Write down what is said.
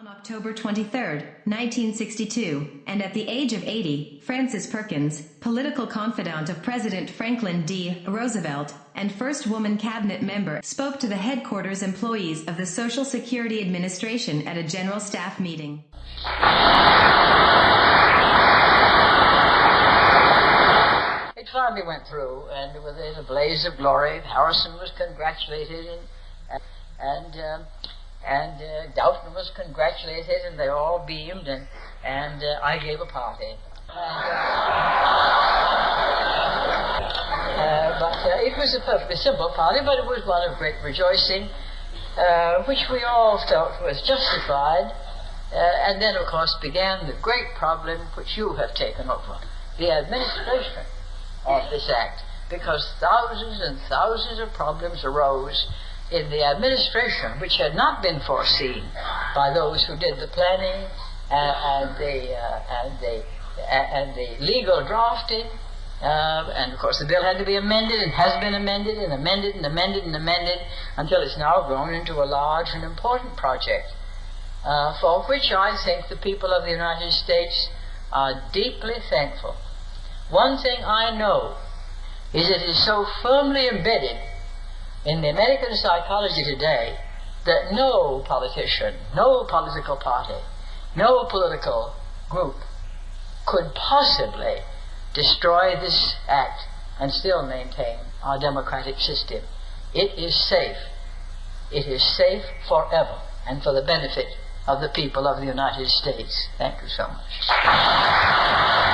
On October 23, 1962, and at the age of 80, Frances Perkins, political confidant of President Franklin D. Roosevelt and first woman cabinet member, spoke to the headquarters employees of the Social Security Administration at a general staff meeting. It finally went through, and with it a blaze of glory. Harrison was congratulated, and and um, and uh, was congratulated, and they all beamed, and and uh, I gave a party. And, uh, but uh, it was a perfectly simple party, but it was one of great rejoicing, uh, which we all felt was justified. Uh, and then, of course, began the great problem which you have taken over the administration of this act, because thousands and thousands of problems arose in the administration which had not been foreseen by those who did the planning and, and the uh, and the and the legal drafting. Uh, and of course, the bill had to be amended and has been amended and amended and amended and amended until it's now grown into a large and important project uh, for which I think the people of the United States are deeply thankful. One thing I know is it is so firmly embedded in the American psychology today that no politician, no political party, no political group could possibly destroy this act and still maintain our democratic system. It is safe. It is safe forever and for the benefit of the people of the United States. Thank you so much.